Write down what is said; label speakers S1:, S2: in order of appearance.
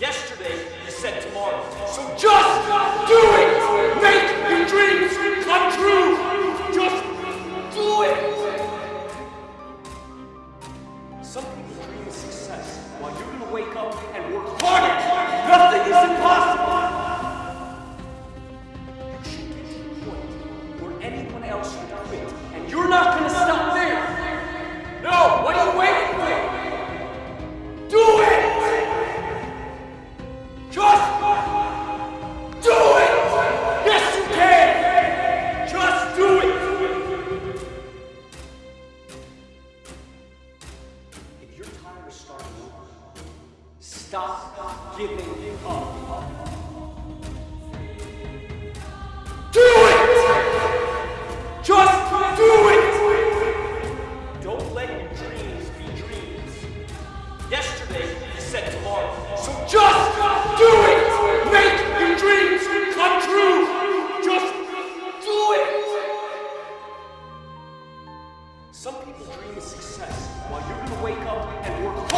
S1: Yesterday, you said tomorrow. So just do it! Make your dreams come true! Just do it! Some people dream of success while you're gonna wake up and work harder. Nothing is impossible. You should get to the point where anyone else should quit, you're starting stop giving up. Some people dream of success while you're gonna wake up and work hard.